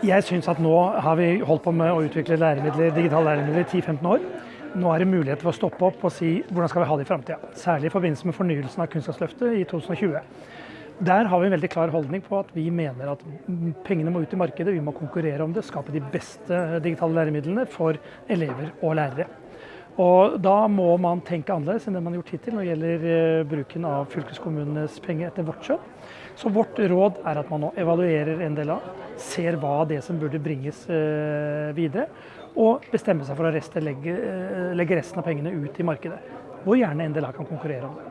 Jeg syns at nå har vi holdt på med å utvikle læremidler, digitale læremidler i 10-15 år. Nå er det mulighet for å stoppe opp og si hvordan skal vi ha det i framtida. Særlig i forbindelse med fornyelsen av Kunnskapsløftet i 2020. Der har vi en veldig klar holdning på at vi mener at pengene må ut i markedet. Vi må konkurrere om det, skape de beste digitale læremidlene for elever og lærere. Og Da må man tenke annerledes enn det man har gjort hittil når det gjelder eh, bruken av fylkeskommunenes penger etter vårt skjønn. Så vårt råd er at man nå evaluerer NDLA, ser hva det som burde bringes eh, videre, og bestemmer seg for å eh, legge resten av pengene ut i markedet. Hvor gjerne NDLA kan konkurrere om det.